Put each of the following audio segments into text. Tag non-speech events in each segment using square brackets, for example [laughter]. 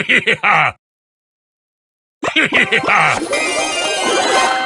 [laughs] Yeah! [laughs]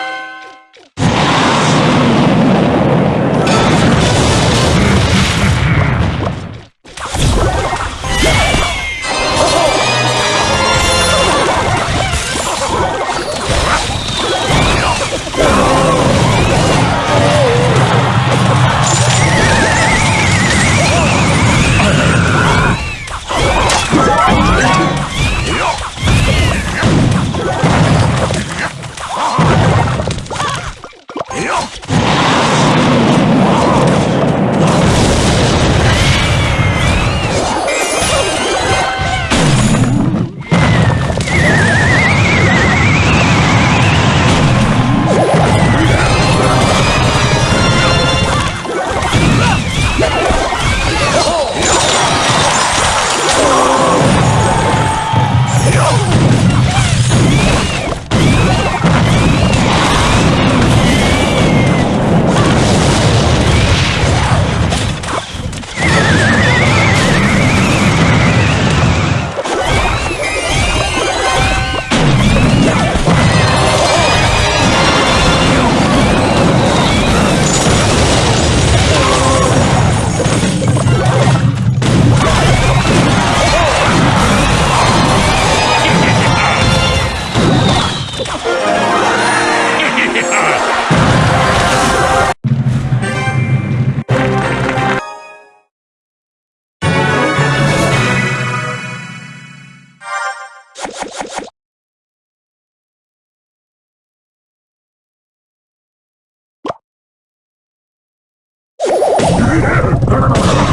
Come on, come on, come on.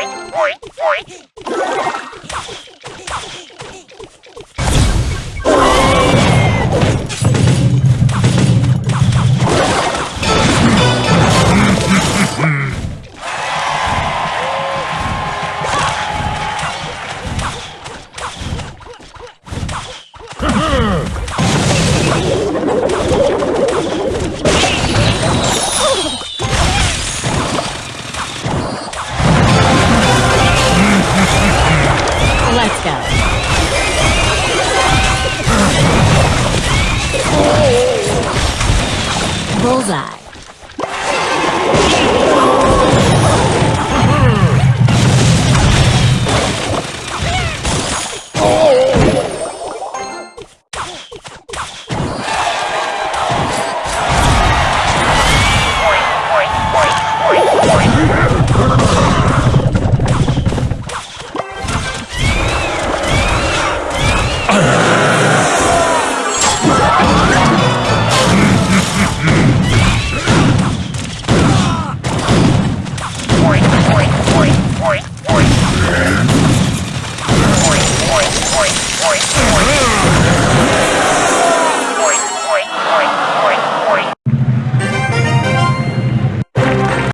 Yeah! Let's